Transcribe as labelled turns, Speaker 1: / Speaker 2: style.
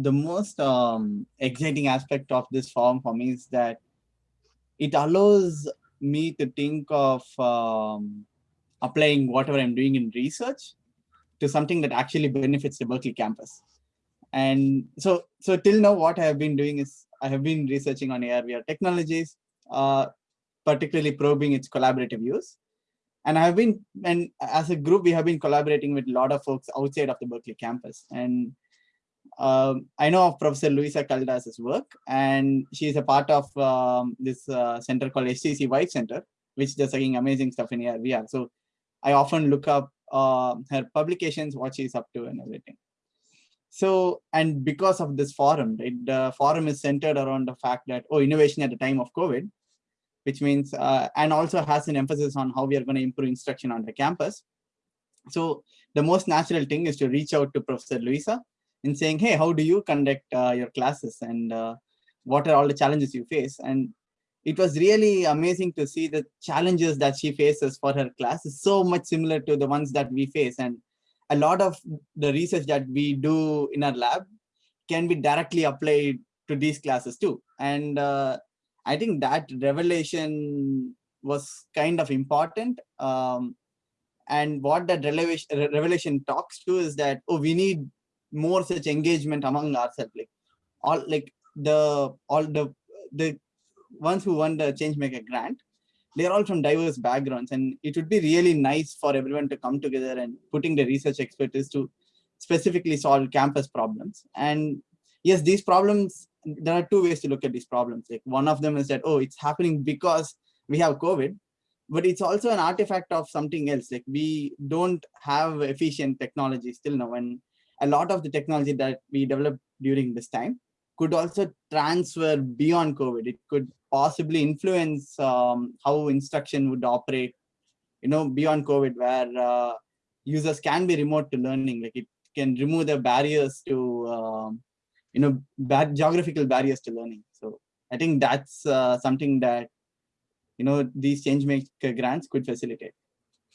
Speaker 1: the most um, exciting aspect of this form for me is that it allows me to think of um, applying whatever I'm doing in research to something that actually benefits the Berkeley campus. And so, so till now, what I have been doing is I have been researching on AR VR technologies, uh, particularly probing its collaborative use. And I have been, and as a group, we have been collaborating with a lot of folks outside of the Berkeley campus. And um, I know of Professor Luisa Caldas' work, and she is a part of um, this uh, center called HTC Vive Center, which does again amazing stuff in AR VR. So I often look up uh, her publications, what she's up to and everything. So, and because of this forum, right, the forum is centered around the fact that, oh, innovation at the time of COVID, which means, uh, and also has an emphasis on how we are going to improve instruction on the campus. So the most natural thing is to reach out to Professor Luisa and saying, hey, how do you conduct uh, your classes and uh, what are all the challenges you face? And it was really amazing to see the challenges that she faces for her class is so much similar to the ones that we face. And a lot of the research that we do in our lab can be directly applied to these classes too. And uh, I think that revelation was kind of important. Um, and what that revelation, revelation talks to is that, oh, we need more such engagement among ourselves. Like all like the all the the ones who won the Changemaker grant, they're all from diverse backgrounds. And it would be really nice for everyone to come together and putting the research expertise to specifically solve campus problems. And yes, these problems, there are two ways to look at these problems. Like one of them is that, oh, it's happening because we have COVID, but it's also an artifact of something else. Like we don't have efficient technology still now. And a lot of the technology that we developed during this time could also transfer beyond COVID. It could possibly influence um, how instruction would operate, you know, beyond COVID, where uh, users can be remote to learning. Like it can remove the barriers to, um, you know, bad geographical barriers to learning. So I think that's uh, something that, you know, these change maker grants could facilitate.